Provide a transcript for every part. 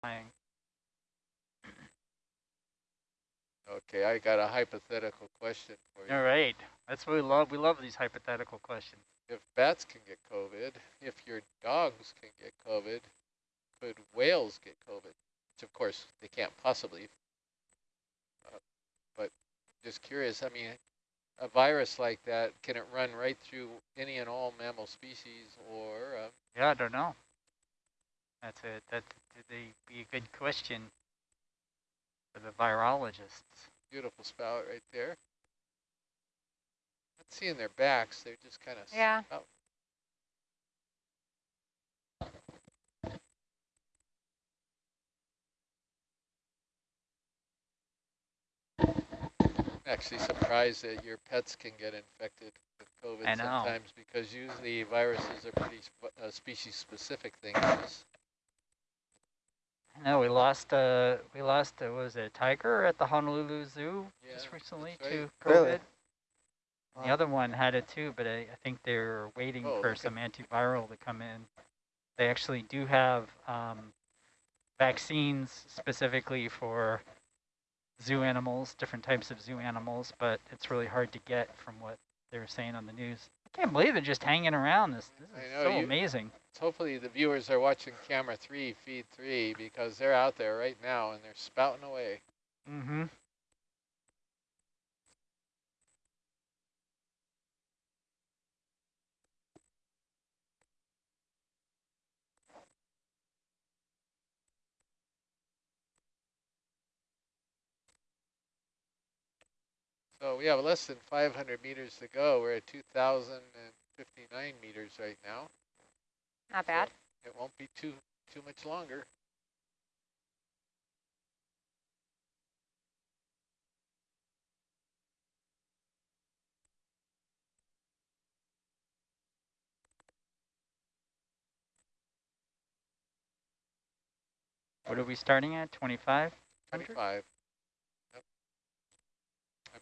flying. Okay, I got a hypothetical question for you. All right, that's what we love. We love these hypothetical questions. If bats can get COVID, if your dogs can get COVID, could whales get COVID? Which of course they can't possibly. Uh, but just curious, I mean, a virus like that, can it run right through any and all mammal species or? Uh, Yeah, I don't know. That's a that would be a good question for the virologists. beautiful spout right there. Not seeing their backs, they're just kind of Yeah. spout. Actually surprised that your pets can get infected with COVID sometimes because usually viruses are pretty sp uh, species specific things. No, we lost uh we lost uh, was it a tiger at the Honolulu Zoo Yeah, just recently that's to. COVID. Really? The other one had it too, but I, I think they're waiting Oh, for look at- some antiviral to come in. They actually do have um, vaccines specifically for zoo animals, different types of zoo animals, but it's really hard to get from what they were saying on the news. I can't believe they're just hanging around. This, this is know, so you- amazing. Hopefully the viewers are watching camera three, feed three, because they're out there right now and they're spouting away. Mm-hmm. So we have less than 500 meters to go. We're at 2,059 meters right now. Not bad. It won't be too too much longer. What are we starting at? 25? 25.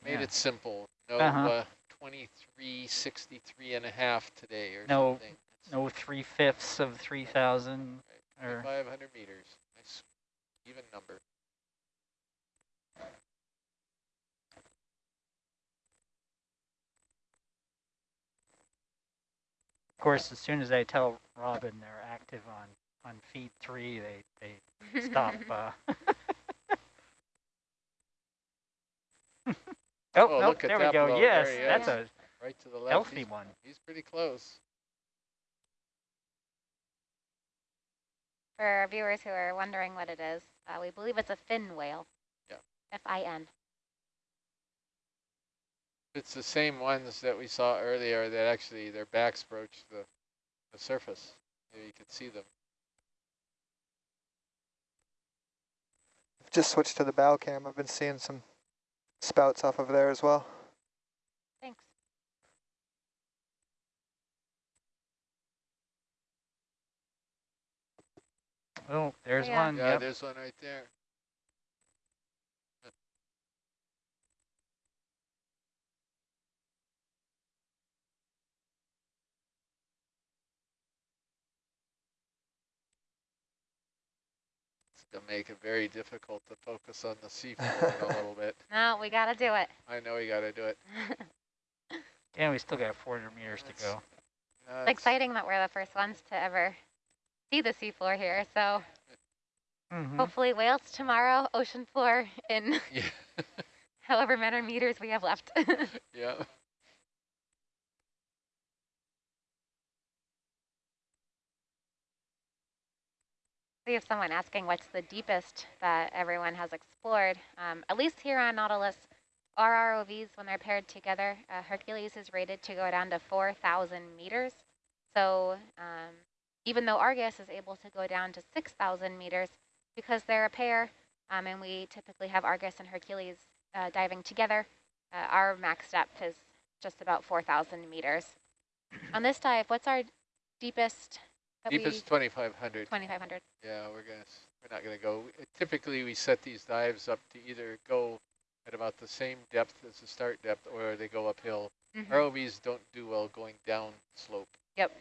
Made Yeah. it simple. No Uh-huh. uh, 2363 and a half today or No, something. No three fifths of 3,000 or 500 meters. Nice even number. Of course, as soon as I tell Robin they're active on, on feed three, they, they stop. Uh. oh, Oh, nope, look at there we go. blow. Yes, There that's is. a Right to the left. healthy he's, one. he's pretty close. For our viewers who are wondering what it is, uh, we believe it's a fin whale. Yeah. F-I-N. It's the same ones that we saw earlier that actually their backs broached the, the surface. Maybe you could see them. Just switched to the bow cam. I've been seeing some spouts off of there as well. Thanks. Oh, there's Yeah. one. Yeah, Yep. there's one right there. It's gonna make it very difficult to focus on the seafloor a little bit. No, we got to do it. I know we gotta do it. Yeah, we still got 400 meters to go. It's exciting that we're the first ones to ever see the seafloor here. So Mhm. hopefully whales tomorrow, ocean floor in Yeah, however many meters we have left. yeah. We have someone asking what's the deepest that everyone has explored. Um, at least here on Nautilus, our ROVs, when they're paired together, uh, Hercules is rated to go down to 4,000 meters. So um, even though Argus is able to go down to 6,000 meters, because they're a pair, um, and we typically have Argus and Hercules uh, diving together, uh, our max depth is just about 4,000 meters. on this dive, what's our deepest? Deepest 2,500. 2,500. Yeah, we're gonna, we're not gonna go, uh, typically we set these dives up to either go at about the same depth as the start depth or they go uphill. Mhm. ROVs don't do well going down slope. Yep.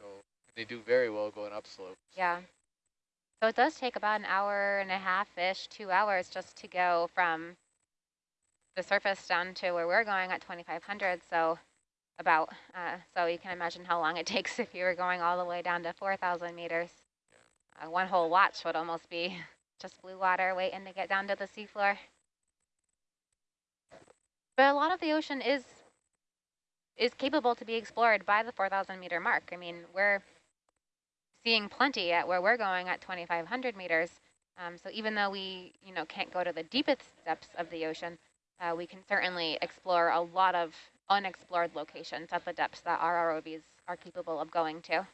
So they do very well going up slope. Yeah. So it does take about an hour and a half-ish, two hours just to go from the surface down to where we're going at 2,500. So about, uh, so you can imagine how long it takes if you were going all the way down to 4,000 meters. Uh, one whole watch would almost be just blue water waiting to get down to the seafloor. But a lot of the ocean is is capable to be explored by the 4,000 meter mark. I mean, we're seeing plenty at where we're going at 2,500 meters. Um, so even though we, you know, can't go to the deepest depths of the ocean, uh, we can certainly explore a lot of unexplored locations at the depths that our ROVs are capable of going to.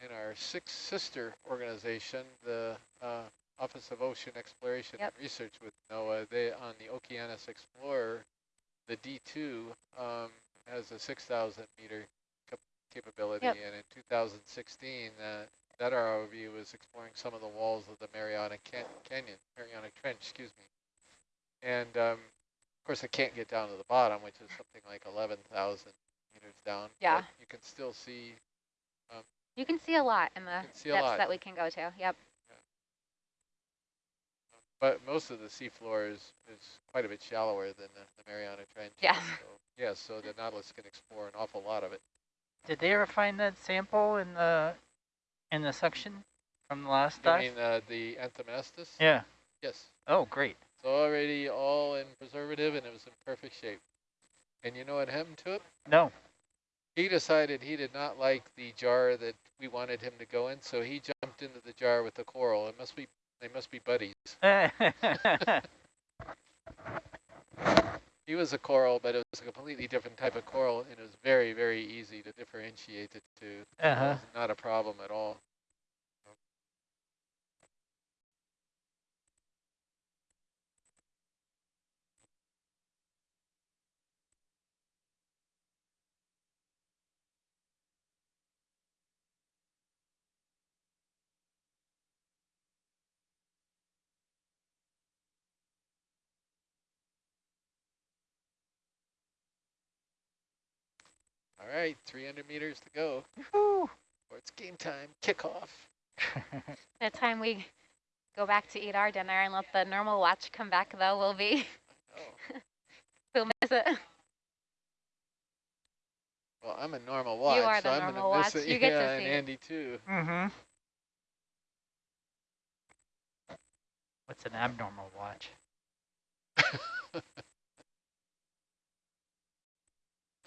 In our sixth sister organization, the uh, Office of Ocean Exploration Yep. and Research with NOAA, they on the Okeanos Explorer, the D2 um, has a 6,000 meter cap capability, Yep. and in 2016, uh, that ROV was exploring some of the walls of the Mariana can Canyon, Mariana Trench, excuse me. And um, of course, it can't get down to the bottom, which is something like 11,000 meters down. Yeah. But you can still see You can see a lot in the can depths lot. that we can go to. Yep. But most of the seafloor is, is quite a bit shallower than the, the Mariana Trench. Yeah. So, yeah, so the Nautilus can explore an awful lot of it. Did they ever find that sample in the in the suction from the last You dive? mean uh, the Anthomastus? yeah. Yes. Oh, great. It's already all in preservative and it was in perfect shape. And you know what happened to it? No. He decided he did not like the jar that we wanted him to go in, so he jumped into the jar with the coral. It must be they must be buddies. He was a coral, but it was a completely different type of coral, and it was very, very easy to differentiate the two. It uh-huh. was not a problem at all. All right, 300 meters to go. Woo. Or it's game time, kickoff. The time we go back to eat our dinner and let the normal watch come back, though, we'll be, we'll miss it. well, I'm a normal watch, are so the I'm gonna miss watch. it. You get to yeah, and. Andy too. mm-hmm. What's an abnormal watch?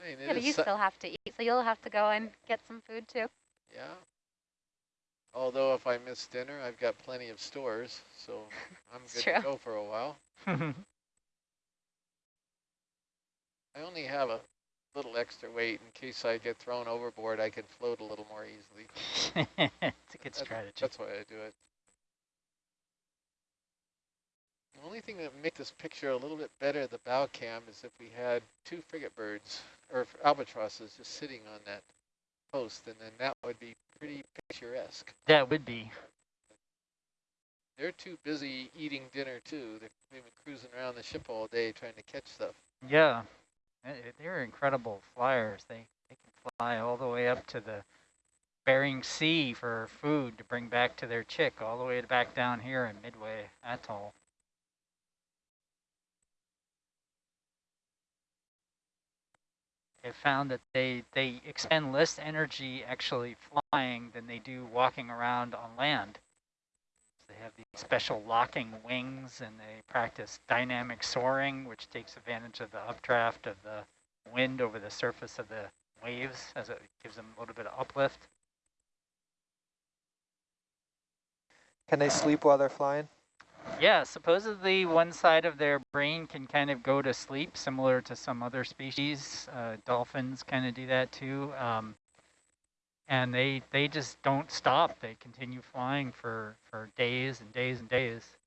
I mean, Yeah, but you still have to eat, so you'll have to go and get some food too. yeah. Although if I miss dinner, I've got plenty of stores, so I'm It's good true. to go for a while. I only have a little extra weight in case I get thrown overboard. I can float a little more easily. it's a good That's- strategy. That's why I do it. The only thing that would make this picture a little bit better, the bow cam, is if we had two frigate birds or albatrosses just sitting on that post, and then that would be pretty picturesque. That would be. They're too busy eating dinner too. They've been cruising around the ship all day trying to catch stuff. Yeah. They're incredible flyers. They, they can fly all the way up to the Bering Sea for food to bring back to their chick, all the way back down here in Midway Atoll. They found that they, they expend less energy actually flying than they do walking around on land. So they have these special locking wings and they practice dynamic soaring, which takes advantage of the updraft of the wind over the surface of the waves as it gives them a little bit of uplift. Can they sleep while they're flying? Yeah, supposedly one side of their brain can kind of go to sleep, similar to some other species. Uh, dolphins kind of do that too. Um, and they they just don't stop. They continue flying for, for days and days and days.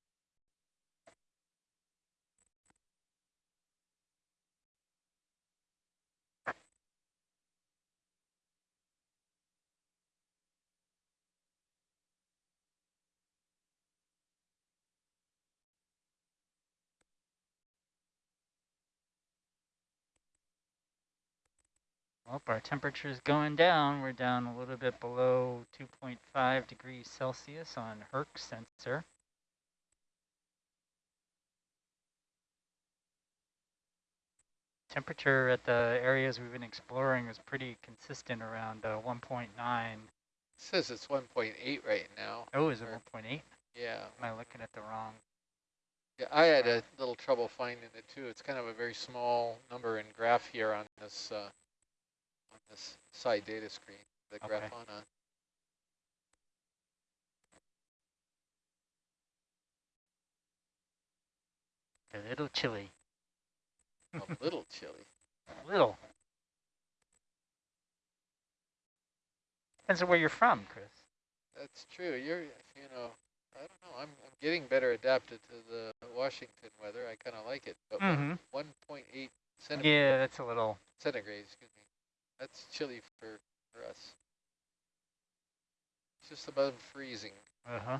Well, our temperature's going down. We're down a little bit below 2.5 degrees Celsius on Herc sensor. Temperature at the areas we've been exploring is pretty consistent around uh, 1.9. It says it's 1.8 right now. Oh, is it 1.8? Yeah. Am I looking at the wrong? Yeah, I had a little trouble finding it too. It's kind of a very small number in graph here on this uh, on this side data screen, the Okay. Grafana. A little chilly. A little chilly. A little. Depends on where you're from, Chris. That's true. You're, you know, I don't know. I'm, I'm getting better adapted to the Washington weather. I kind of like it. But Mm-hmm. 1.8 centigrade, Yeah, that's a little. centigrade, excuse me. That's chilly for, for us. It's just above freezing. Uh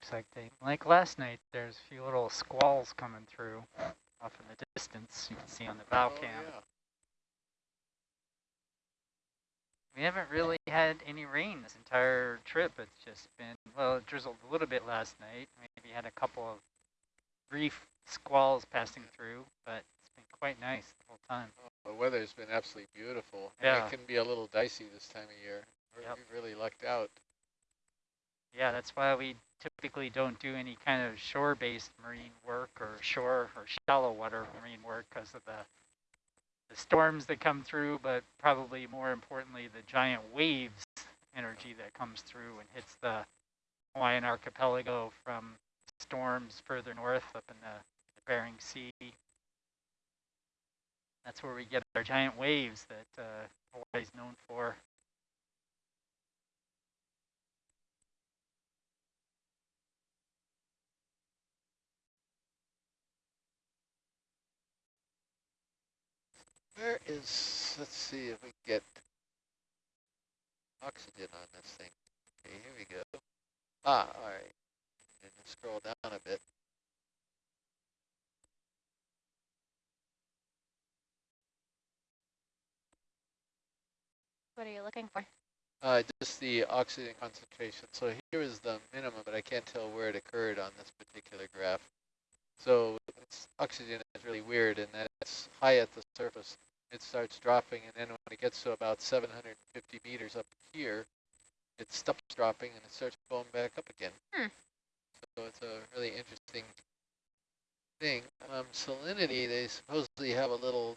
Looks like they, like last night, there's a few little squalls coming through off in the distance. You can see on the bow oh, cam. yeah. We haven't really had any rain this entire trip. It's just been, well, it drizzled a little bit last night. Maybe had a couple of brief squalls passing through, but it's been quite nice the whole time. Oh, the weather's been absolutely beautiful. Yeah. It can be a little dicey this time of year. We're, Yep. We've really lucked out. Yeah, that's why we typically don't do any kind of shore-based marine work or shore or shallow water marine work because of the the storms that come through, but probably more importantly, the giant waves energy that comes through and hits the Hawaiian archipelago from storms further north up in the, the Bering Sea. That's where we get our giant waves that uh, Hawaii's known for. Where is, let's see if we get oxygen on this thing. Okay, here we go. Ah, all right. And scroll down a bit. What are you looking for? Uh, just the oxygen concentration. So here is the minimum, but I can't tell where it occurred on this particular graph. So it's, oxygen is really weird in that it's high at the surface. It starts dropping, and then when it gets to about 750 meters up here, it stops dropping and it starts going back up again. Hmm. So it's a really interesting thing. Um, salinity, they supposedly have a little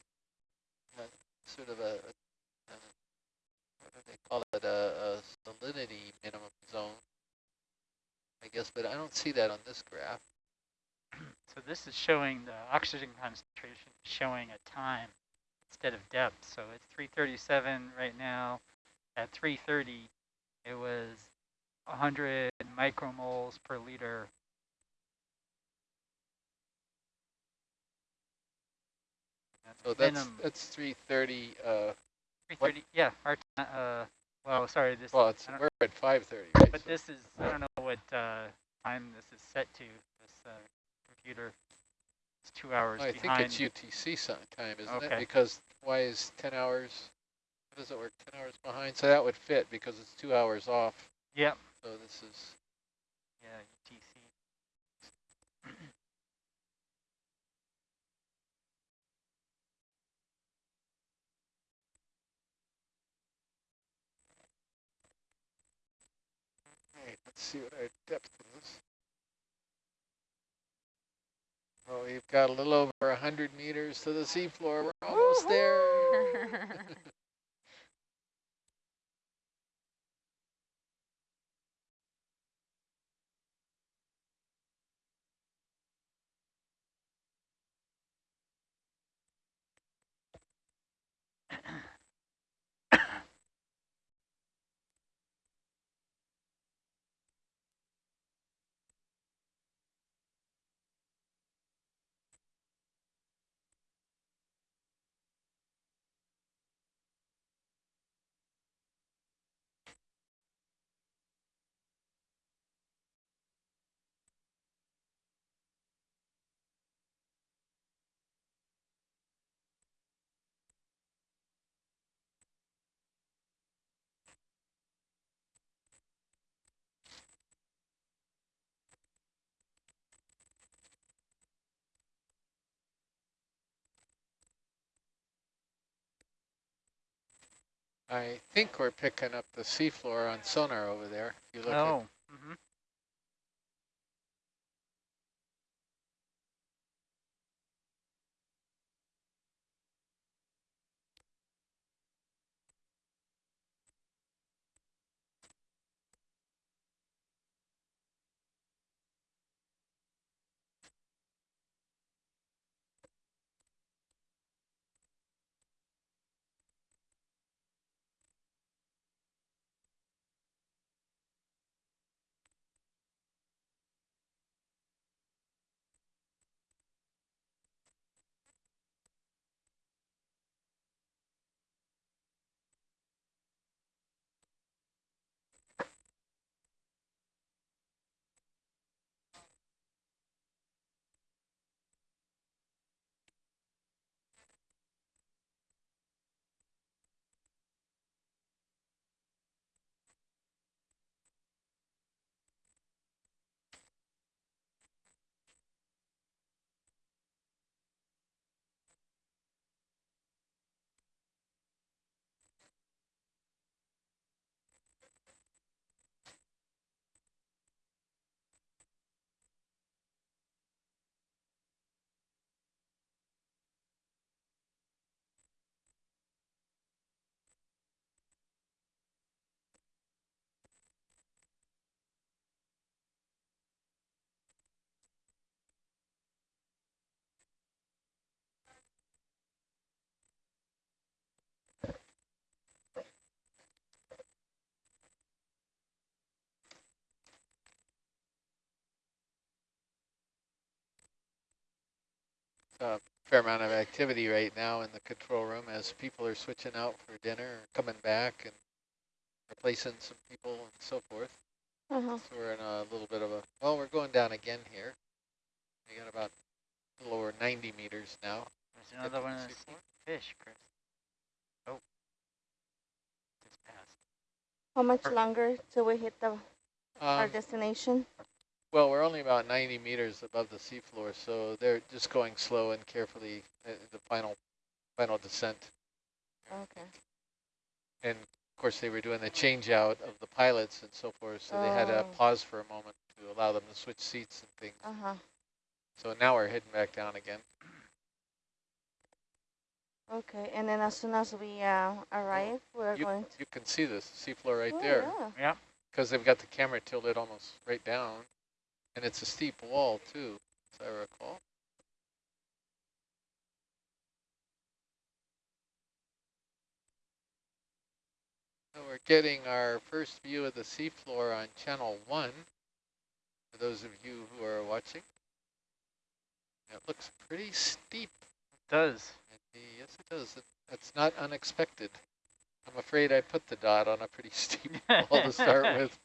uh, sort of a, a what do they call it, a, a salinity minimum zone, I guess, but I don't see that on this graph. So this is showing the oxygen concentration showing a time instead of depth. So it's 337 right now. At 330, it was 100 micromoles per liter. That's So that's minimum. that's 330. Uh, 330. Yeah, our uh, well, sorry, this. well, it's we're at 530, right? but So- this is I don't know what uh, time this is set to. This uh, computer. It's two hours I think it's UTC time, isn't it? Because why is 10 hours? How does it work? 10 hours behind. So that would fit because it's two hours off. Yep. So this is Yeah, UTC. right. Let's see what our depth is. Oh, we've got a little over 100 meters to the seafloor. We're almost there. I think we're picking up the seafloor on sonar over there. You look at oh. A fair amount of activity right now in the control room as people are switching out for dinner, or coming back and replacing some people and so forth. Uh-huh. So we're in a little bit of a, well, we're going down again here. We got about a little over 90 meters now. There's another one of the fish, Chris. Oh. It's passed. How much longer till we hit the our Um, destination? Well, we're only about 90 meters above the seafloor, so they're just going slow and carefully uh, the final final descent. Okay. And of course, they were doing the change out of the pilots and so forth, so they had to Oh. pause for a moment to allow them to switch seats and things. Uh-huh. So now we're heading back down again. Okay. And then as soon as we uh, arrive, we're You, going to you can see the seafloor right Oh, there Yeah. Yeah. because they've got the camera tilted almost right down. And it's a steep wall too, as I recall. So we're getting our first view of the seafloor on channel one, for those of you who are watching. It looks pretty steep. It does. Yes, it does. That's not unexpected. I'm afraid I put the dot on a pretty steep wall to start with.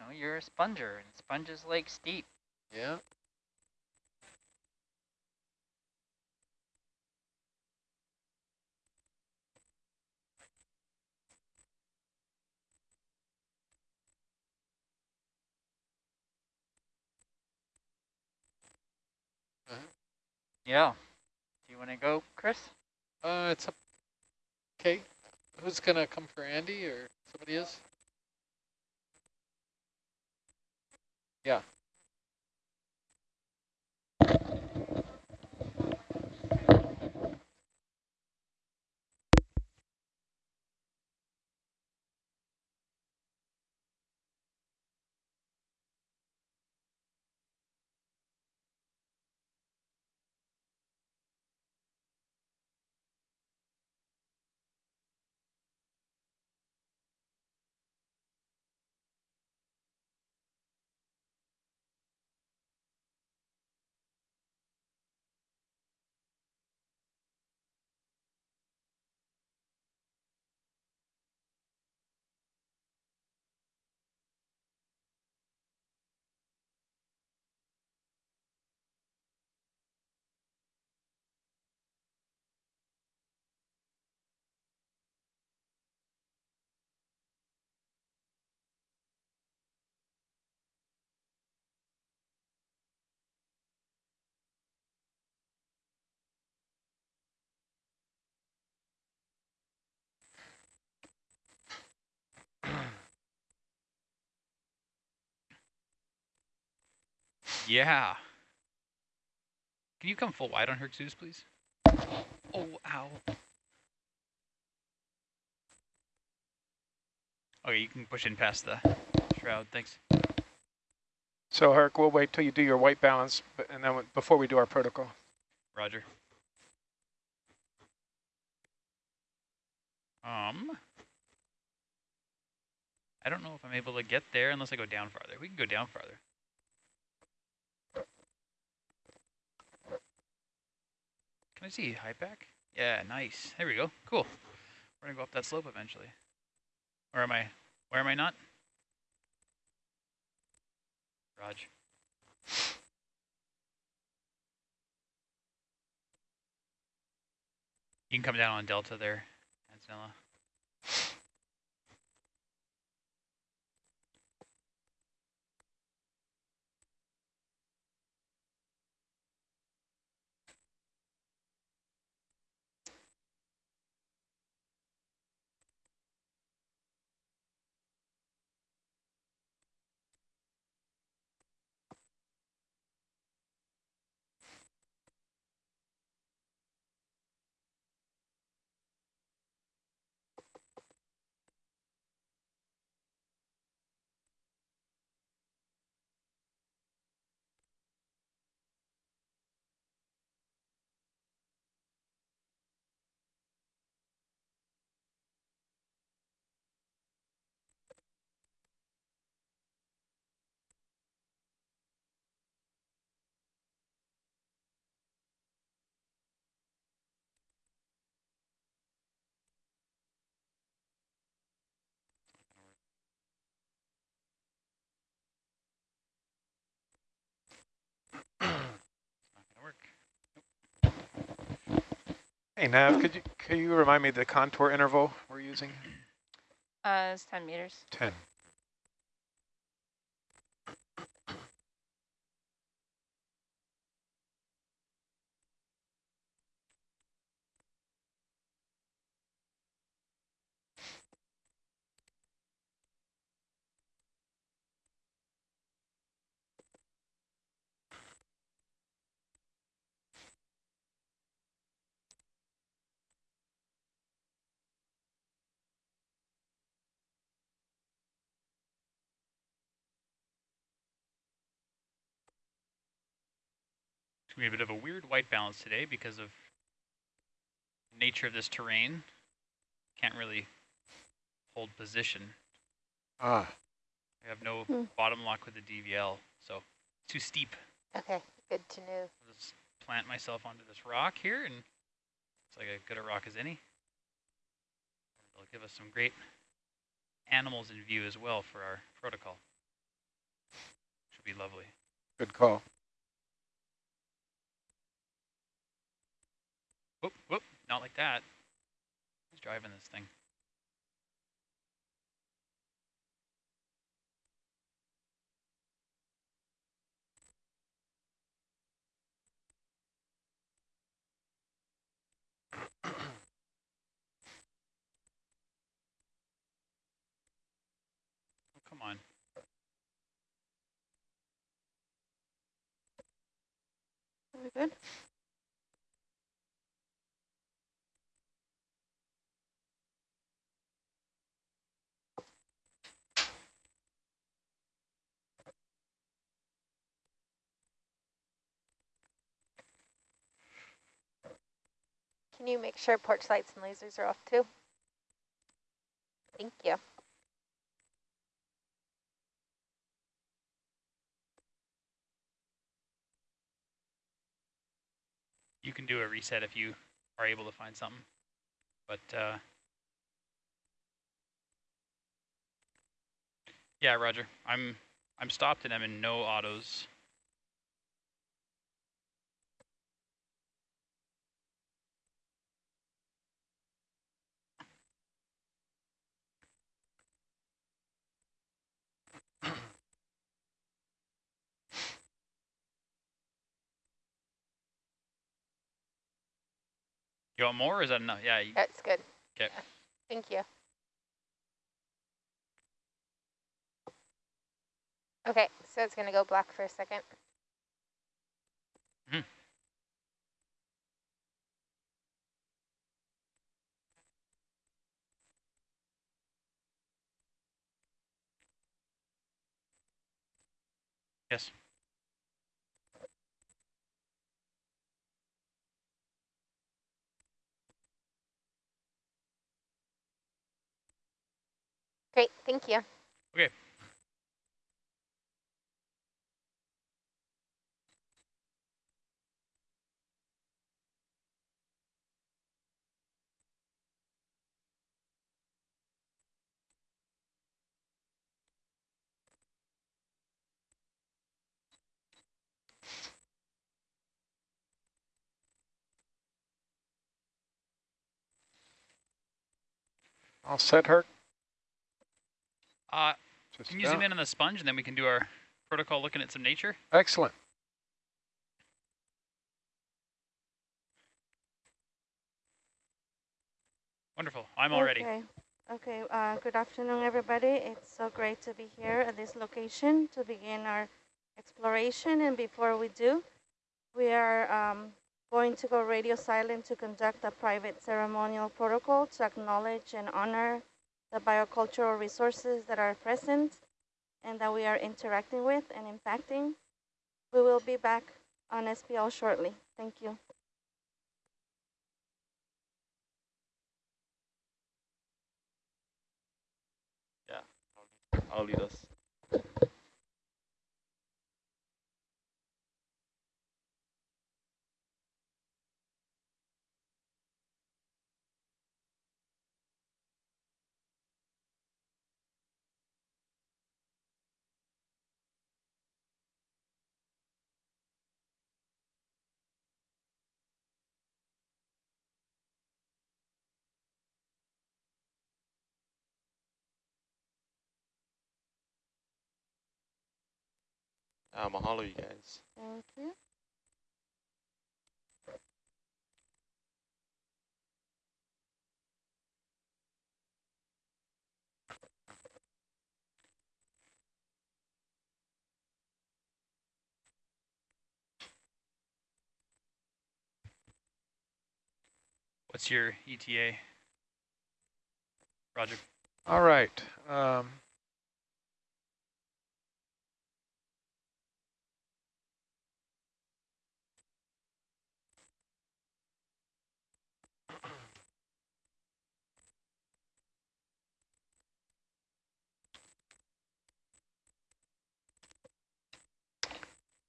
Oh, you know, you're a sponger, and sponges like steep. Yeah. Yeah. Do you want to go, Chris? Uh, it's up. Okay. Who's gonna come for Andy or somebody is? Yeah. Yeah. Can you come full wide on Herc Zeus, please? Oh, ow. Okay, you can push in past the shroud, thanks. So Herc, we'll wait till you do your white balance, but, and then before we do our protocol. Roger. Um, I don't know if I'm able to get there unless I go down farther. We can go down farther. Can I see high back? Yeah, nice. There we go. Cool. We're gonna go up that slope eventually. Where am I? Where am I not? Raj. You can come down on Delta there, Antonella. Hey Nav, could you, could you remind me the contour interval we're using? Uh, it's 10 meters. 10. It's gonna be a bit of a weird white balance today because of nature of this terrain. Can't really hold position. Ah, I have no Hmm. bottom lock with the DVL, so it's too steep. Okay, good to know. I'll just plant myself onto this rock here, and it's like as good a rock as any. It'll give us some great animals in view as well for our protocol. Should be lovely. good call. Whoop, whoop, not like that. Who's driving this thing? Oh, come on. Very good. Can you make sure porch lights and lasers are off too? Thank you. You can do a reset if you are able to find something. But uh, yeah, Roger. I'm I'm stopped and I'm in no autos. You want more or is that enough? Yeah, you, That's good. 'Kay. Yeah, Thank you. Okay, so it's gonna go black for a second. Mhm. Yes. Great, thank you. Okay. All set, Herc? Uh, Just can you zoom in on the sponge and then we can do our protocol looking at some nature? Excellent. Wonderful. I'm all ready. Okay. Okay, uh, good afternoon, everybody. It's so great to be here at this location to begin our exploration. And before we do, we are um, going to go radio silent to conduct a private ceremonial protocol to acknowledge and honor the biocultural resources that are present and that we are interacting with and impacting. We will be back on SPL shortly. Thank you. Yeah, I'll lead us. Uh, mahalo, you guys. Thank you. What's your ETA? Roger. All right. Um,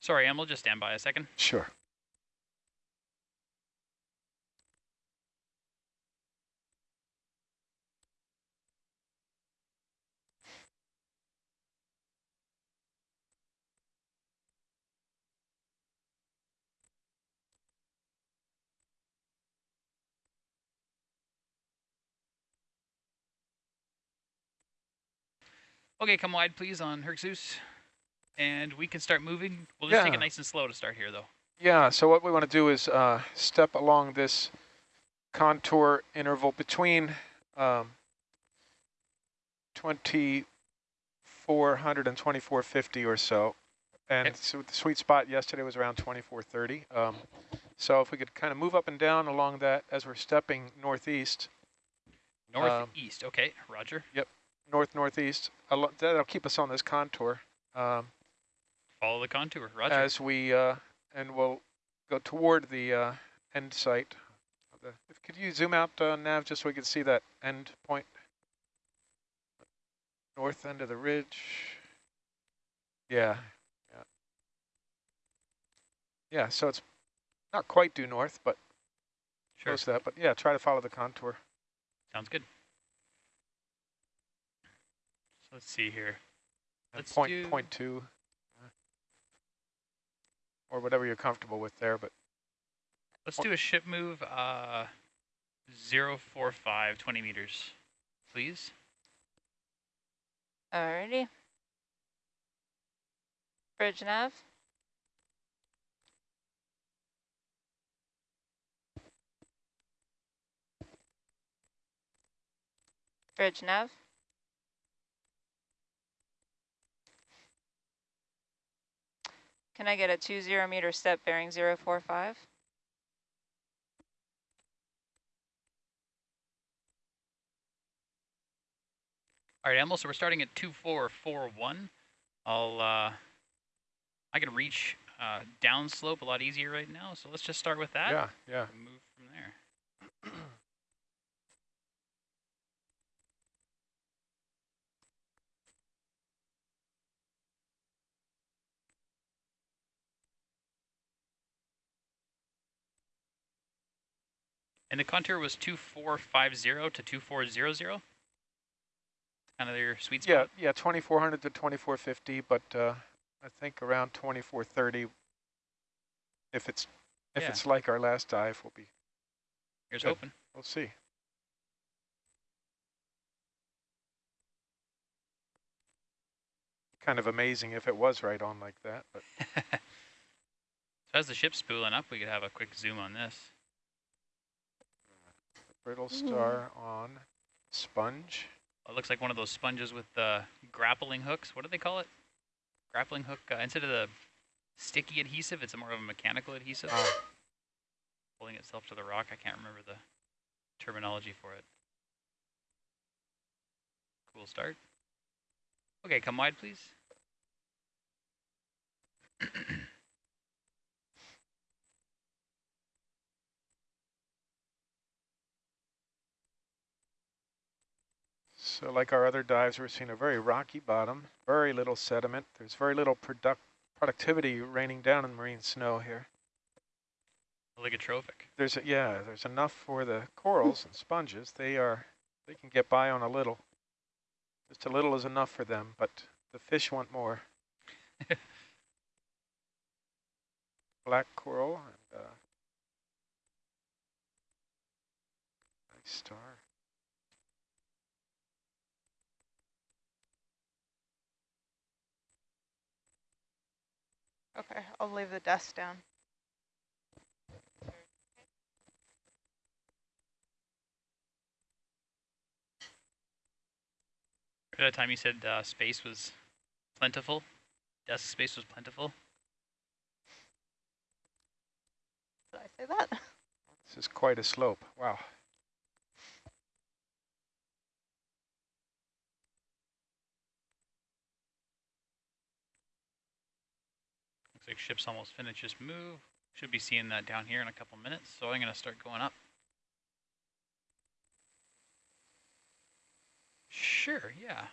Sorry, Em, we'll just stand by a second. sure. Okay, come wide, please, on Herc Zeus. And we can start moving. We'll just take it nice and slow to start here, though. Yeah, so what we want to do is uh, step along this contour interval between um, 2400 and 2450 or so. And Okay. so the sweet spot yesterday was around 2430. Um, so if we could kind of move up and down along that as we're stepping northeast, Um, Northeast. okay, Roger. Yep, north northeast, that'll keep us on this contour. Um, Follow the contour. Roger. as we, uh, and we'll go toward the uh, end site. of the- if- Could you zoom out, uh, Nav, just so we can see that end point? North end of the ridge. Yeah, yeah. Yeah, so it's not quite due north, but sure. close to that. But yeah, try to follow the contour. Sounds good. So let's see here. Let's point, do- point two. Or whatever you're comfortable with there, but Let's do a ship move, uh, 045, 20 meters, please. Alrighty. Bridge nav. Bridge nav. Can I get a two zero meter step bearing zero four five? All right, Emil, so we're starting at 2441. I'll, uh, I can reach uh, downslope a lot easier right now, so let's just start with that. Yeah, yeah. and Move from there. And the contour was 2450 to 2400? Kind of your sweet Yeah, spot? yeah, 2400 to 2450, but uh, I think around 2430, if it's if Yeah. it's like our last dive, we'll be, Here's good. hoping. we'll see. Kind of amazing if it was right on like that, but so as the ship's spooling up, we could have a quick zoom on this. Brittle star on sponge. It looks like one of those sponges with the grappling hooks. What do they call it? Grappling hook. Uh, instead of the sticky adhesive, it's more of a mechanical adhesive. Ah. Pulling itself to the rock. I can't remember the terminology for it. Cool start. Okay, come wide, please. So like our other dives, we're seeing a very rocky bottom, very little sediment. There's very little product productivity raining down in marine snow here. Oligotrophic. There's a, yeah, there's enough for the corals and sponges. They are they can get by on a little. Just a little is enough for them, but the fish want more. Black coral and uh, nice star. Okay, I'll leave the desk down. At that time, you said uh, space was plentiful. Desk space was plentiful. Did I say that? This is quite a slope. Wow. Looks like ship's almost finished its move. Should be seeing that down here in a couple minutes, so I'm going to start going up. Sure, yeah.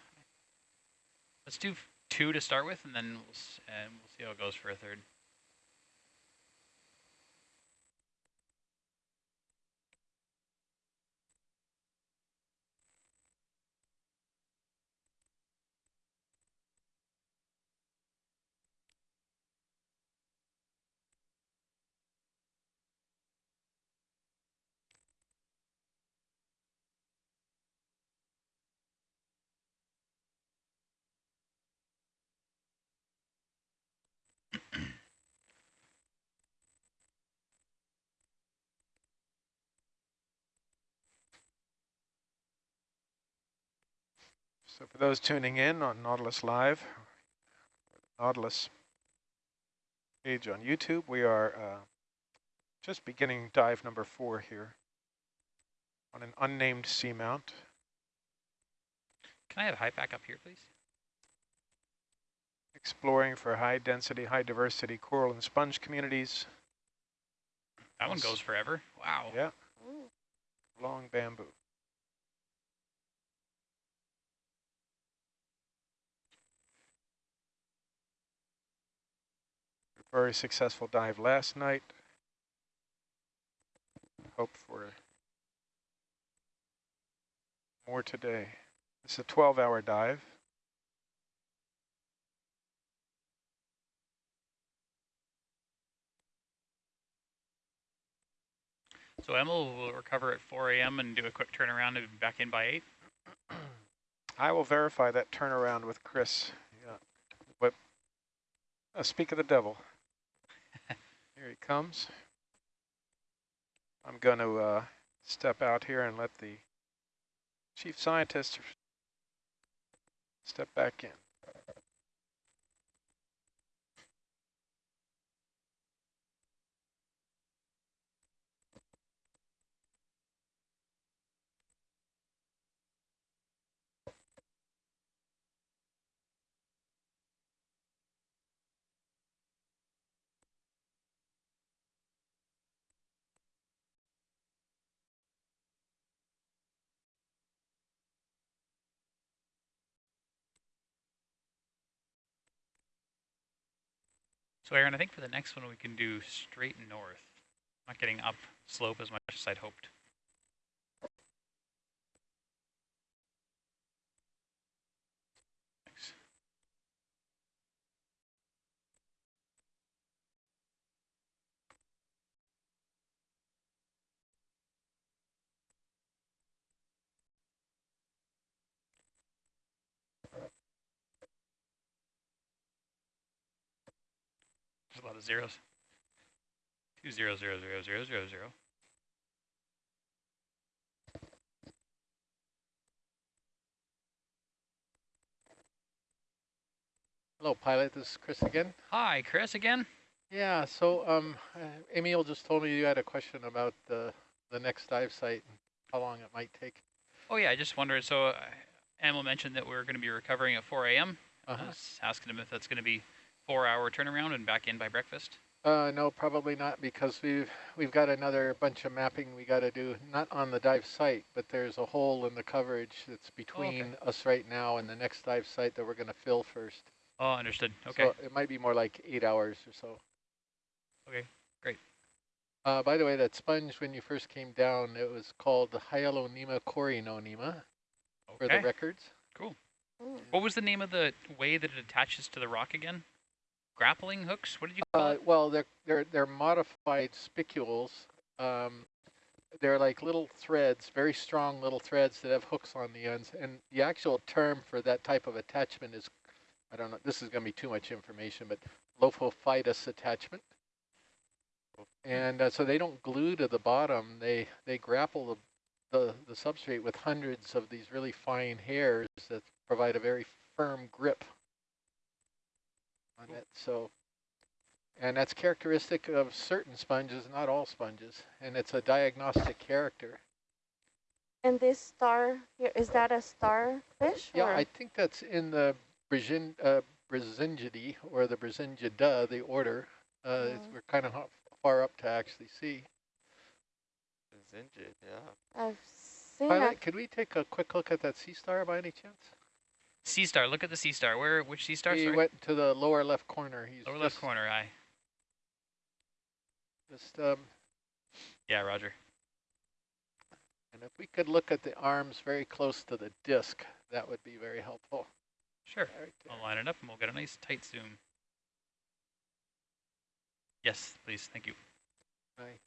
Let's do two to start with, and then we'll, and we'll see how it goes for a third. So for those tuning in on Nautilus Live, Nautilus page on YouTube, we are uh, just beginning dive number four here on an unnamed seamount. Can I have high back up here, please? exploring for high density, high diversity coral and sponge communities. That one goes forever. Wow. Yeah. Long bamboo. Very successful dive last night. Hope for more today. It's a 12 hour dive. So Emil will recover at 4 a.m. and do a quick turnaround and be back in by 8. I will verify that turnaround with Chris. Yeah. But uh, speak of the devil. Here he comes. I'm going to uh, step out here and let the chief scientist step back in. So Aaron, I think for the next one we can do straight north. Not getting up slope as much as I'd hoped. Lot of zeros. Two zero zero zero zero zero zero. Hello, pilot. This is Chris again. Hi, Chris again. Yeah. So, um, uh, Emil just told me you had a question about the the next dive site and how long it might take. Oh yeah, I just wondered. So, uh, Emil mentioned that we're going to be recovering at 4 a.m. I Uh-huh. was asking him if that's going to be four-hour turnaround and back in by breakfast. Uh, no, probably not because we've we've got another bunch of mapping we got to do, not on the dive site, but there's a hole in the coverage that's between us right now and the next dive site that we're going to fill first. Oh, understood. Okay. So it might be more like eight hours or so. Okay, great. Uh, by the way, that sponge, when you first came down, it was called the Hyalonema corynonema for the records. Cool. What was the name of the way that it attaches to the rock again? Grappling hooks? What did you call Uh, it? well, they're they're they're modified spicules. Um, they're like little threads, very strong little threads that have hooks on the ends. And the actual term for that type of attachment is, I don't know. This is going to be too much information, but Lophophytus attachment. And uh, so they don't glue to the bottom. They they grapple the, the the substrate with hundreds of these really fine hairs that provide a very firm grip on it. So. And that's characteristic of certain sponges, not all sponges. And it's a diagnostic character. And this star here, is that a starfish? Yeah, or- I think that's in the Brazin, uh, Brisingidae, or the Brisingida, the order. Uh, it's, Mhm. we're kind of far up to actually see. It's injured, yeah. I've seen Pilot, could we take a quick look at that sea star by any chance? Sea star. Look at the sea star. Where? Which sea star? he Sorry. went to the lower left corner. He's Lower left corner. Aye. Just, um, Yeah, Roger. and if we could look at the arms very close to the disc, that would be very helpful. Sure. Right. I'll line it up and we'll get a nice tight zoom. Yes, please. Thank you. I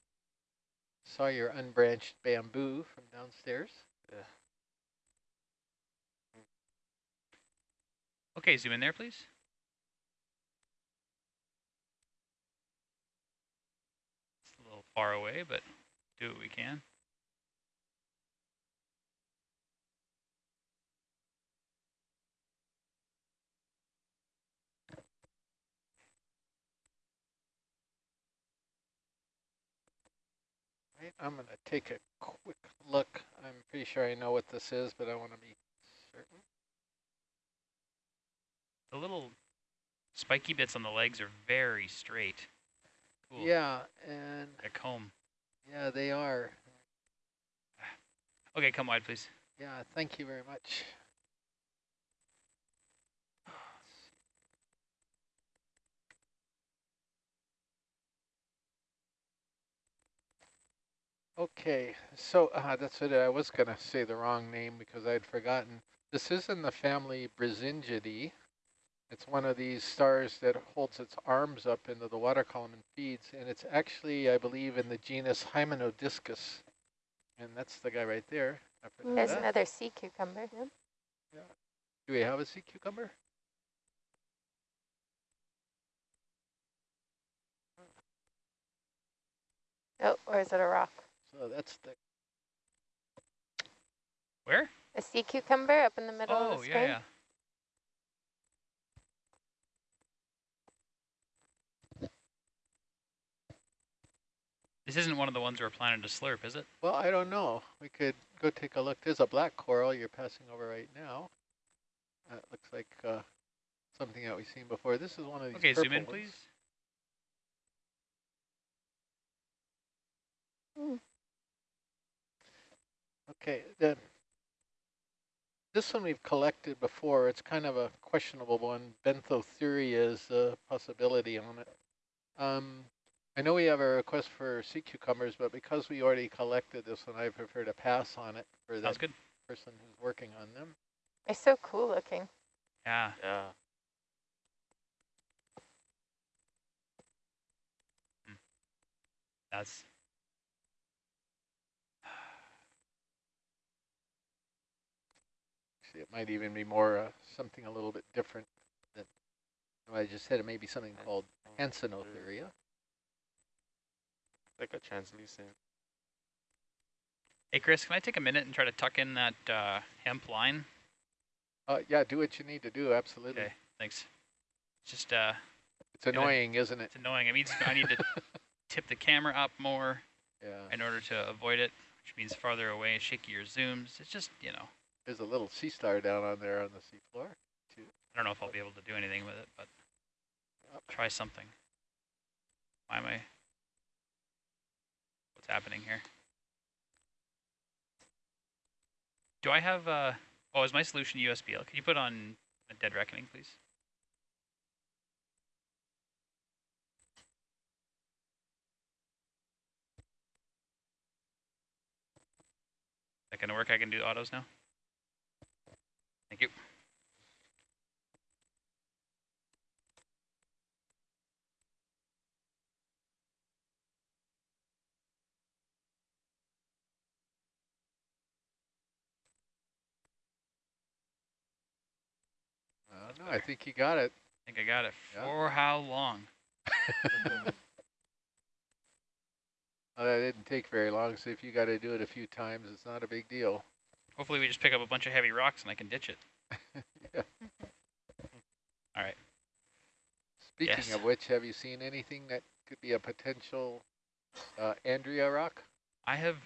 saw your unbranched bamboo from downstairs. Okay, zoom in there, please. It's a little far away, but do what we can. I'm going to take a quick look. I'm pretty sure I know what this is, but I want to be certain. The little spiky bits on the legs are very straight. Cool. Yeah, and A comb. yeah, they are. Okay, come wide, please. Yeah, thank you very much. Okay, so uh, that's it. I was going to say the wrong name because I'd forgotten. This is in the family Brisingidae. It's one of these stars that holds its arms up into the water column and feeds, and it's actually, I believe, in the genus Hymenodiscus. And that's the guy right there. There's that. another sea cucumber. Yeah. Do we have a sea cucumber? Oh, or is it a rock? So that's the Where? A sea cucumber up in the middle of Oh, the yeah, screen? yeah. This isn't one of the ones we're planning to slurp, is it? Well, I don't know. We could go take a look. There's a black coral you're passing over right now. That looks like uh, something that we've seen before. This is one of these Okay, zoom in, ones. please. Okay, the, this one we've collected before. It's kind of a questionable one. Benthothuria is a possibility on it. Um, I know we have a request for sea cucumbers, but because we already collected this one, I prefer to pass on it for Sounds that person who's working on them. They're so cool looking. Yeah. Yeah. That's Actually, it might even be more uh, something a little bit different than what I just said. It may be something called Hansenothuria. Like a translucent. Hey, Chris, can I take a minute and try to tuck in that uh, hemp line? Uh, yeah, do what you need to do. Absolutely. Okay, thanks. Just uh, It's annoying, isn't it? it's annoying. I mean, I need to tip the camera up more Yeah. in order to avoid it, which means farther away, shakier zooms. It's just, you know, There's a little sea star down on there on the seafloor. Too. I don't know if I'll be able to do anything with it, but try something. Why am I? What's happening here? Do I have, uh, oh, is my solution USBL? Can you put on a dead reckoning, please? That gonna work? I can do autos now? Thank you. I don't know. I think he got it. I think I got it. Yeah. For how long? Well, that didn't take very long, so if you got to do it a few times, it's not a big deal. Hopefully we just pick up a bunch of heavy rocks and I can ditch it. yeah. All right. Speaking Yes. of which, have you seen anything that could be a potential uh, Andrea rock? I have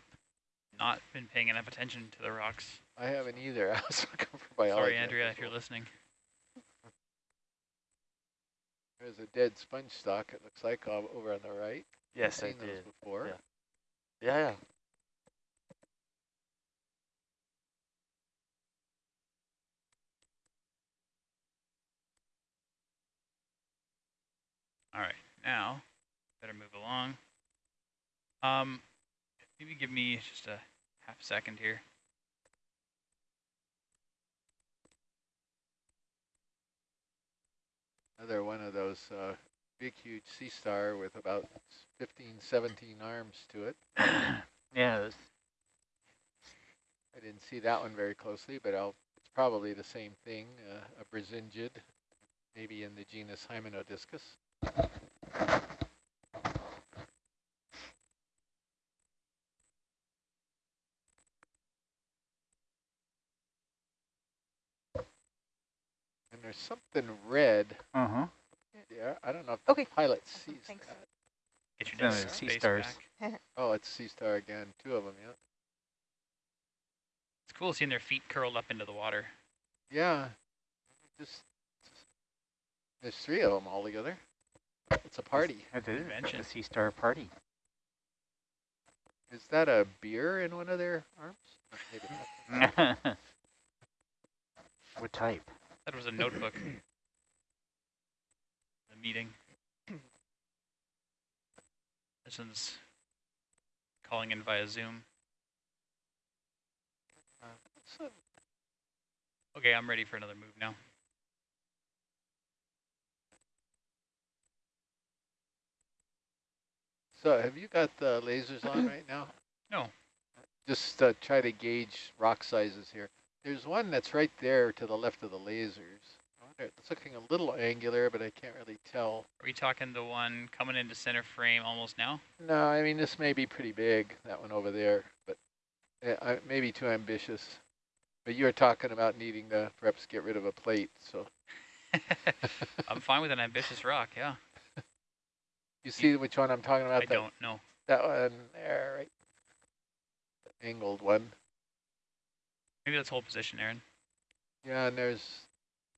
not been paying enough attention to the rocks. I haven't either. I was looking for biology. Sorry, Andrea, if you're listening. There's a dead sponge stock, it looks like, uh, over on the right. Yes, I I've seen those did. before. Yeah. Yeah, yeah. All right, now better move along. Um, maybe give me just a half second here. Another one of those uh, big, huge sea star with about 15, 17 arms to it. yeah, this, I didn't see that one very closely, but I'll, it's probably the same thing, uh, a Brisingid, maybe in the genus Hymenodiscus. Something red. uh-huh. Yeah, I don't know if the Okay. pilot sees Thanks. that. Get your Then next there's sea space stars. Oh, it's sea star again. Two of them, yeah. It's cool seeing their feet curled up into the water. Yeah, just there's three of them all together. It's a party. It is Convention. a sea star party. Is that a beer in one of their arms? Uh, Maybe not. what type? That was a notebook. a meeting. This one's calling in via Zoom. Uh? Okay, I'm ready for another move now. So have you got the lasers on right now? No. Just uh, try to gauge rock sizes here. There's one that's right there to the left of the lasers. It's looking a little angular, but I can't really tell. Are we talking the one coming into center frame almost now? No, I mean, this may be pretty big, that one over there, but uh, I, maybe too ambitious. But you're talking about needing to perhaps get rid of a plate, so. I'm fine with an ambitious rock, yeah. You see which one I'm talking about? I That- don't know. That one there, right? The angled one. Maybe let's hold position, Aaron. Yeah, and there's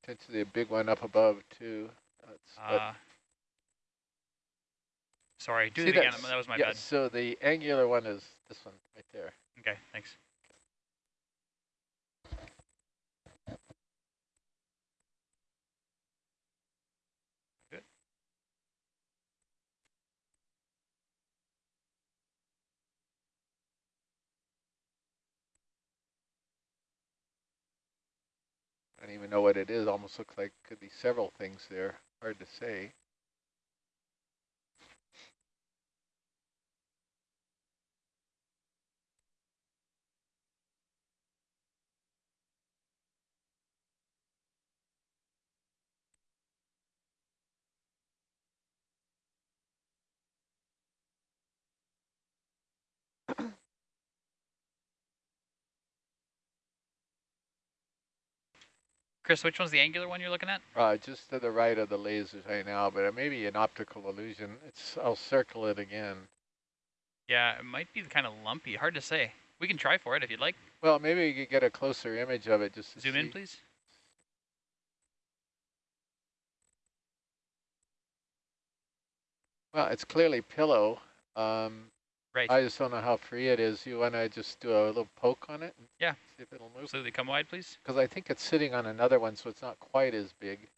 potentially a big one up above too. That's, Uh, sorry, do see it again. That was my yeah, bad. So the angular one is this one right there. Okay, thanks. I don't even know what it is. Almost looks like could be several things there. Hard to say. Chris, which one's the angular one you're looking at? Uh, just to the right of the lasers right now, but it may be an optical illusion. It's. I'll circle it again. Yeah, it might be kind of lumpy. Hard to say. We can try for it if you'd like. Well, maybe we could get a closer image of it just to Zoom see. in, please. Well, it's clearly pillow. Um, Right. I just don't know how free it is. You want to just do a little poke on it? Yeah. See if it'll move? Absolutely. Come wide, please. Because I think it's sitting on another one, so it's not quite as big.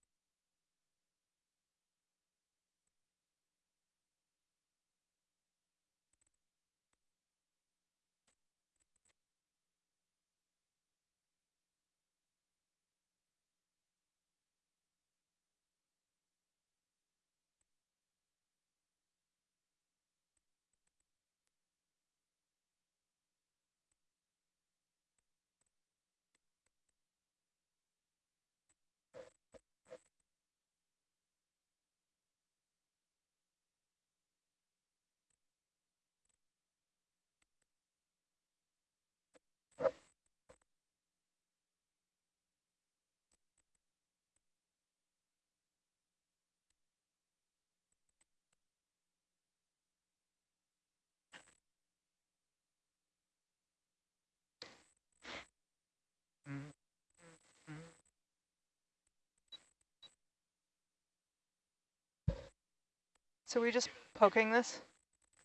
So we're just poking this?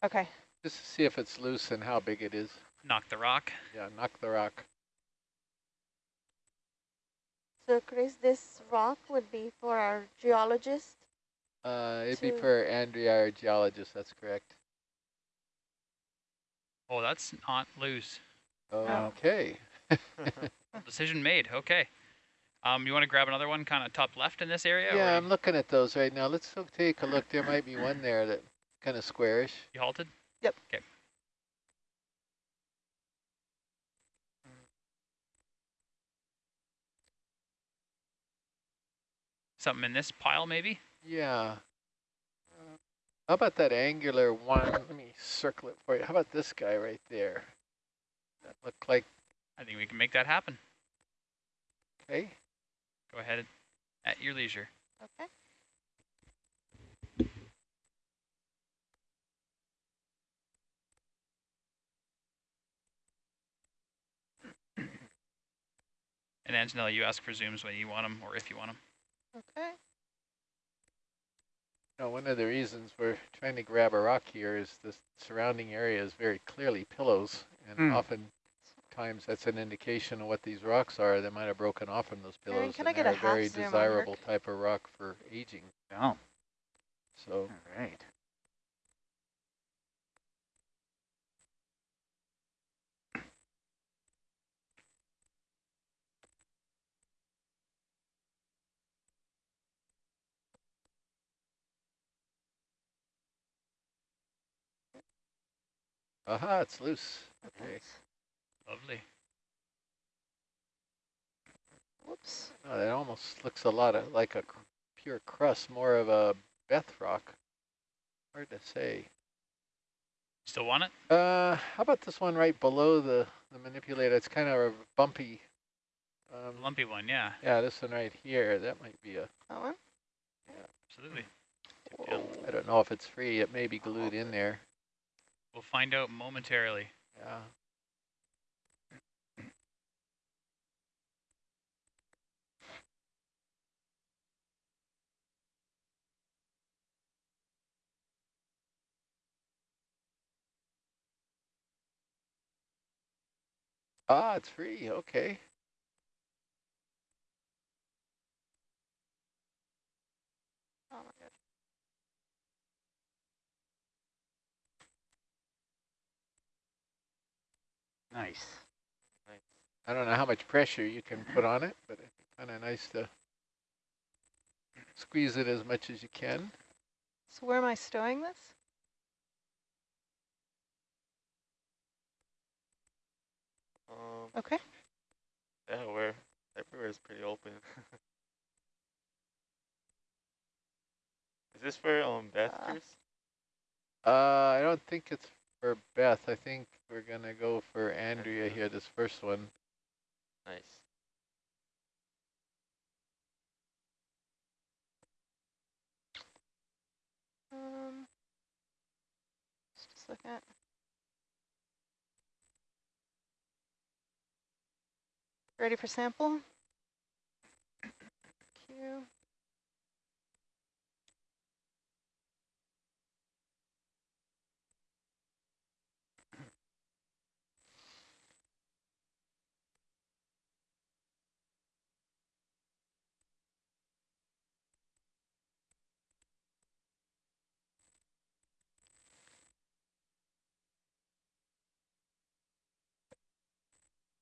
Okay. Just to see if it's loose and how big it is. Knock the rock. Yeah, knock the rock. So Chris, this rock would be for our geologist. Uh, it'd be for Andrea, our geologist. That's correct. Oh, that's not loose. Okay. Decision made. Okay. Um, you want to grab another one kind of top left in this area? Yeah, I'm looking at those right now. Let's take a look. There might be one there that kind of squarish. You halted? Yep. Okay. Something in this pile, maybe? Yeah. Uh, How about that angular one? Let me circle it for you. How about this guy right there? That looked like, I think we can make that happen. okay. Go ahead at your leisure. Okay. And Antonella, you ask for zooms when you want them or if you want them. Okay. No, one of the reasons we're trying to grab a rock here is the surrounding area is very clearly pillows, and Hmm. often times that's an indication of what these rocks are. They might have broken off from those Aaron, pillows, can and I get a a very half zoom on desirable Herc? type of rock for aging. Oh, So all right. aha, it's loose. Okay. Lovely. Whoops. Oh, that almost looks a lot of like a cr- pure crust, more of a Beth rock. Hard to say. Still want it? Uh, how about this one right below the, the manipulator? It's kind of a bumpy. Um, Lumpy one, yeah, yeah, this one right here. That might be a, That one? absolutely. I don't know if it's free. It may be glued in there. We'll find out momentarily. Yeah. Ah, it's free. Okay. Oh my god. Nice. I don't know how much pressure you can put on it, but it's kind of nice to squeeze it as much as you can. So where am I stowing this? Um, Okay. yeah, where everywhere is pretty open. is this for um Beth, Uh, Chris? Uh, I don't think it's for Beth. I think we're gonna go for Andrea here, this first one. Nice. Um, let's just look at. Ready for sample? Q.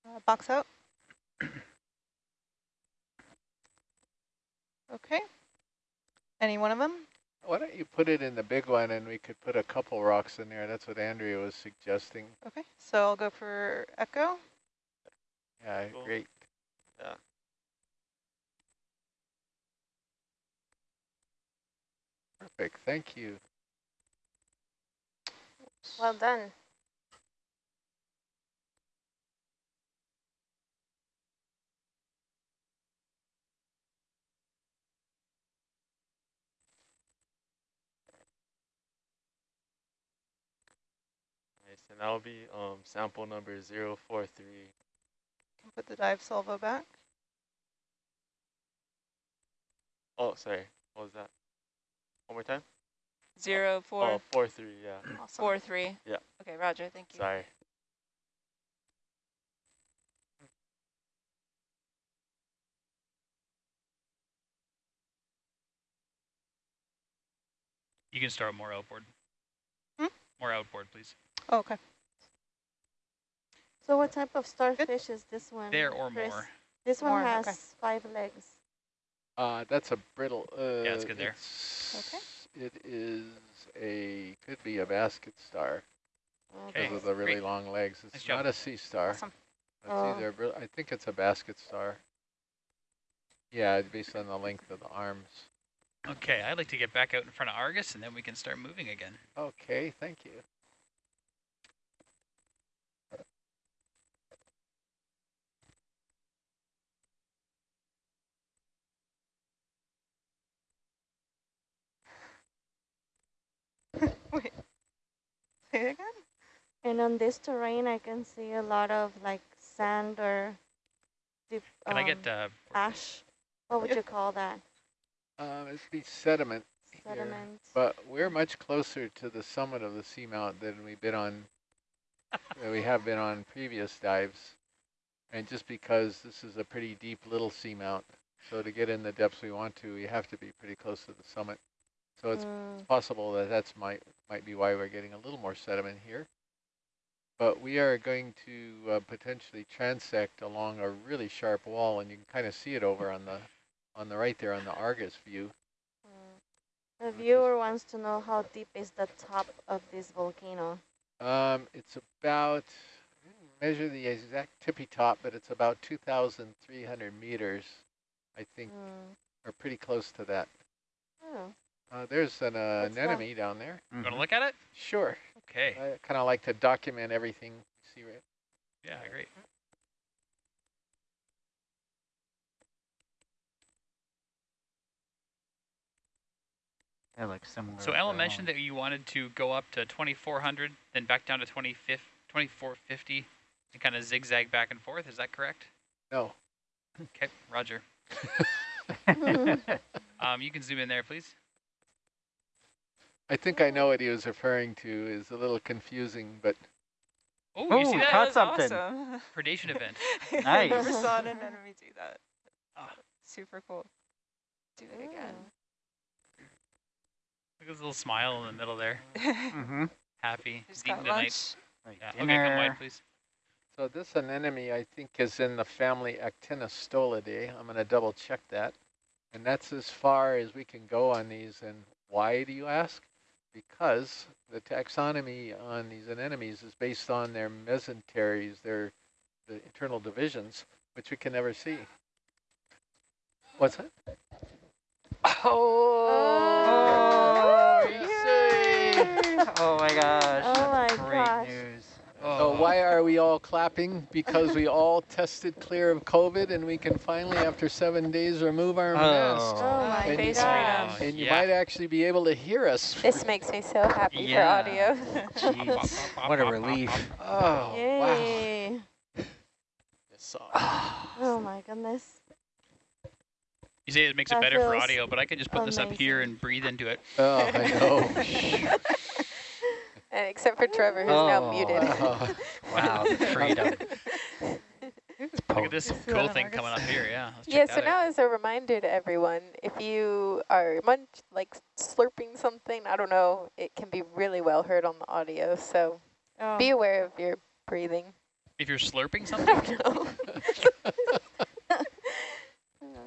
Uh, box out. Okay. Any one of them? Why don't you put it in the big one and we could put a couple rocks in there. That's what Andrea was suggesting. Okay, so I'll go for echo. Yeah, Cool. great. Yeah. Perfect. Thank you. Well done. Nice, and that'll be um sample number zero four three. Can put the dive salvo back. Oh, sorry. What was that? One more time? Zero, four, Oh, four three. Yeah. Awesome. four, three. Yeah. Okay, Roger, thank you. Sorry. You can start more outboard. Hmm? More outboard, please. Oh, okay. So what type of starfish is this one? There or Chris? more. This one More, has okay. five legs. Uh, that's a brittle. Uh, Yeah, it's good there. it's- It is a, could be a basket star Okay, because of the really great. long legs. It's Nice job. not a sea star. Awesome. It's Oh. either, I think it's a basket star. Yeah, based on the length of the arms. Okay, I'd like to get back out in front of Argus and then we can start moving again. Okay, thank you. Say it again? And on this terrain, I can see a lot of like sand or deep, Can I um, get uh, ash. What would Yeah. you call that? Um, it'd be sediment here, but we're much closer to the summit of the seamount than we've been on, than we have been on previous dives. And just because this is a pretty deep little seamount, so to get in the depths we want to, we have to be pretty close to the summit. So it's Mm, possible that that's might might be why we're getting a little more sediment here. But we are going to uh, potentially transect along a really sharp wall, and you can kind of see it over on the on the right there on the Argus view. mm. The viewer wants to know how deep is the top of this volcano. Um, it's about I didn't measure the exact tippy top, but it's about 2,300 meters, I think, Mm. or pretty close to that. Oh, Uh, there's an uh, What's that? anemone down there. you want to look at it? Sure. Okay. I kind of like to document everything. you See right Yeah, great. They look similar. So with Ellen mentioned that you wanted to go up to 2400, then back down to 25 2450, and kind of zigzag back and forth. Is that correct? No. Okay, Roger. Um, you can zoom in there, please. I think I know what he was referring to. is a little confusing, but Oh, you see Ooh, that? caught That something. awesome. Predation event. Nice. Never saw an enemy do that. Ah. Super cool. Do it again. Look at his little smile in the middle there. mm-hmm. Happy. Just He's eating got tonight. lunch. Like Yeah. Okay, come wide, please. So this anemone, I think, is in the family Actinostolidae. I'm going to double check that. And that's as far as we can go on these. And why, do you ask? Because the taxonomy on these anemones is based on their mesenteries, their the internal divisions, which we can never see. What's that? Oh, oh yay! Oh my gosh. Oh my great gosh. news. So why are we all clapping? Because we all tested clear of COVID and we can finally, after seven days, remove our oh. mask. Oh my And, face gosh. freedom. and oh, you Yeah. might actually be able to hear us. This makes me so happy Yeah. for audio. Jeez, what a relief. Oh. Yay. Yes, Oh my goodness. You say it makes it better for audio, but I can just put this up here and breathe into it. Oh, I know. and except for Trevor, who's now Oh, muted. Wow. Wow, freedom. Look at this Just cool thing coming up here. Yeah. Let's Yeah, so that out. now as a reminder to everyone, if you are munch like slurping something, I don't know, it can be really well heard on the audio. So Oh. be aware of your breathing. If you're slurping something, No.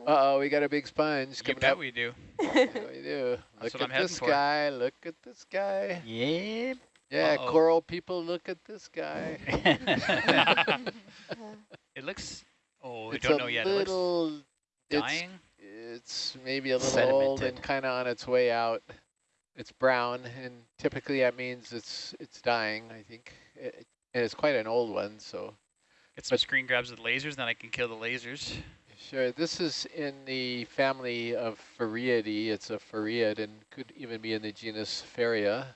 Uh-oh, we got a big sponge you coming bet up. we do. Yeah, we do. That's Look at heading this for. guy. Look at this guy. Yeah. Yeah, Uh-oh. coral people, look at this guy. it looks. Oh, we it's don't know yet. It looks it's, dying. it's maybe a little old and kind of on its way out. It's brown, and typically that means it's it's dying, I think. It, and it's quite an old one, so Get some screen grabs with lasers, then I can kill the lasers. Sure. This is in the family of Farreidae. It's a Farreid and could even be in the genus Farrea.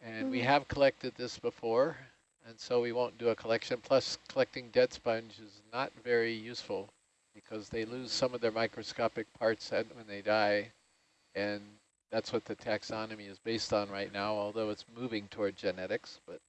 And we Mhm. have collected this before, and so we won't do a collection. Plus, collecting dead sponge is not very useful because they lose some of their microscopic parts when they die, and that's what the taxonomy is based on right now, although it's moving toward genetics. But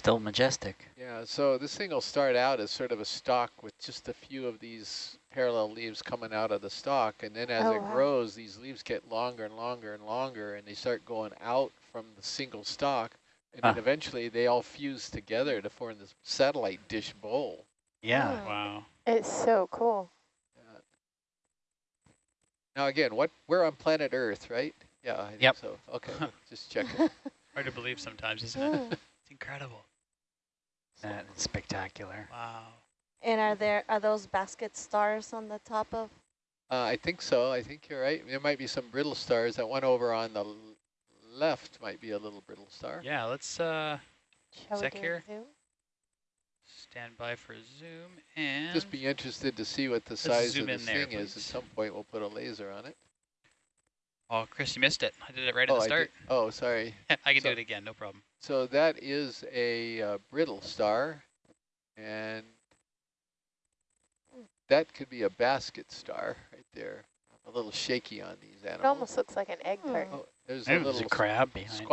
Still majestic. Yeah, so this thing will start out as sort of a stalk with just a few of these parallel leaves coming out of the stalk, and then as Oh, it wow. grows, these leaves get longer and longer and longer, and they start going out from the single stalk, and then eventually they all fuse together to form this satellite dish bowl. Yeah. Oh. Wow. It's so cool. Now again, what we're on planet Earth, right? Yeah, I think Yep. so. Okay, just checking. Hard to believe sometimes, isn't it? Mm. It's incredible. That is spectacular. Wow. And are there are those basket stars on the top of? Uh, I think so. I think you're right. There might be some brittle stars. That one over on the left might be a little brittle star. Yeah, let's uh, Shall Sec here. zoom? stand by for zoom and. Just be interested to see what the size of zoom in this thing is. At some point, we'll put a laser on it. Oh, Chris, you missed it. I did it right at oh, the start. oh, sorry. I can So- do it again, no problem. So that is a uh, brittle star, and that could be a basket star right there. A little shaky on these animals. It almost looks like an egg carton. Oh, there's a little a crab behind.